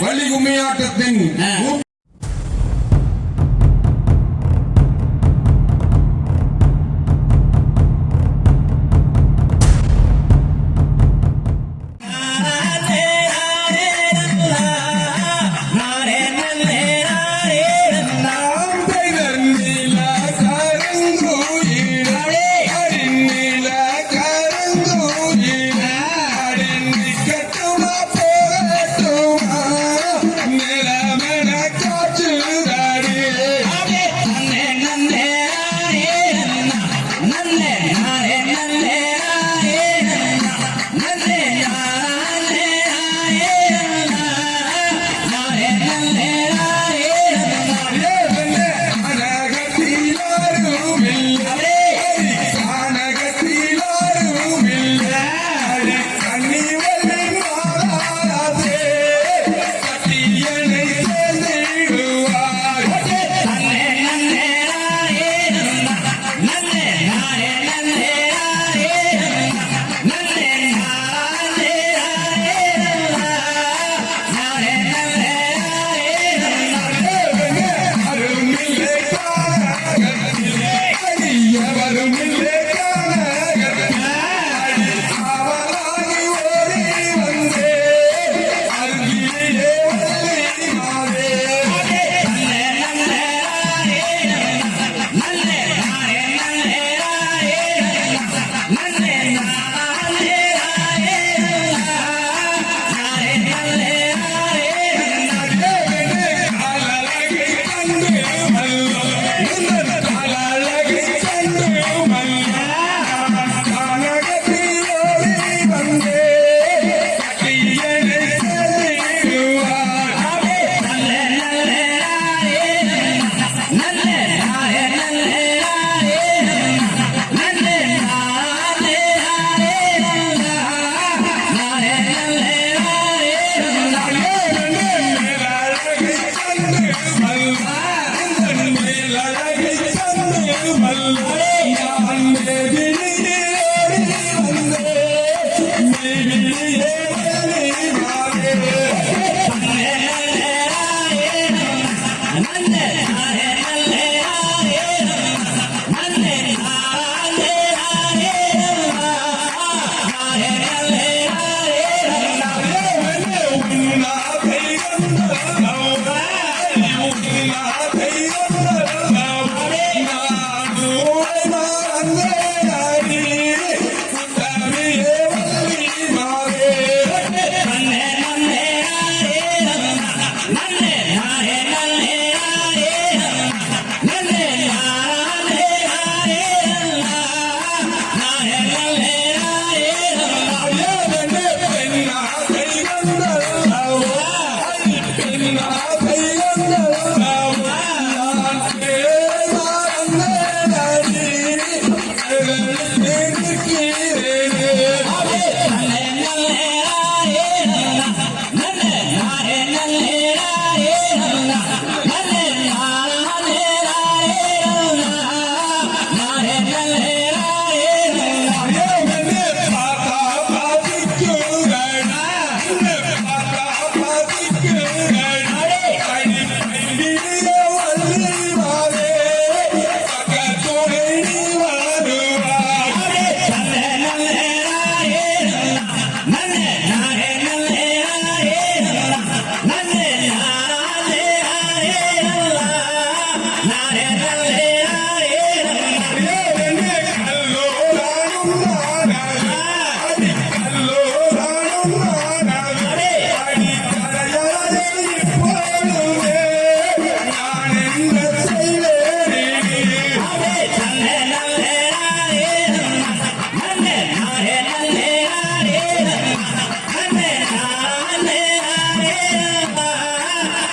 வள்ளி கும்மியாட்டத்தின் ஆ. நூற்று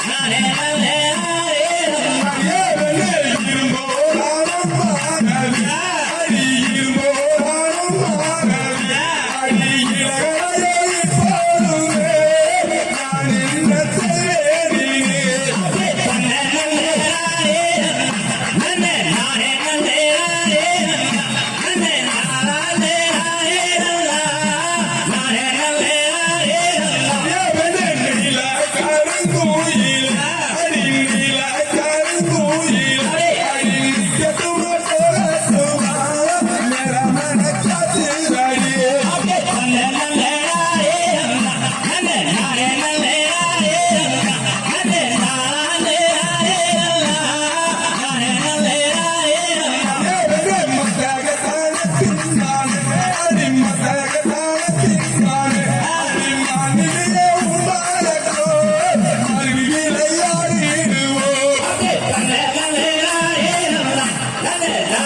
honey.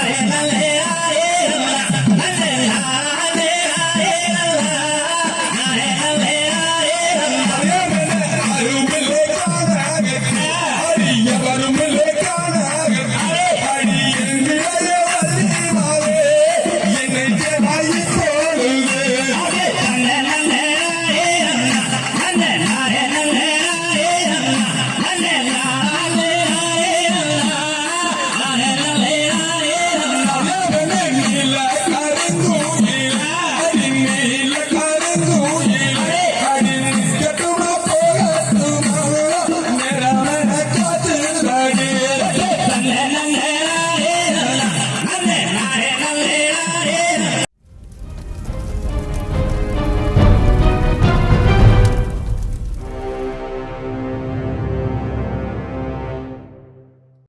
Dale.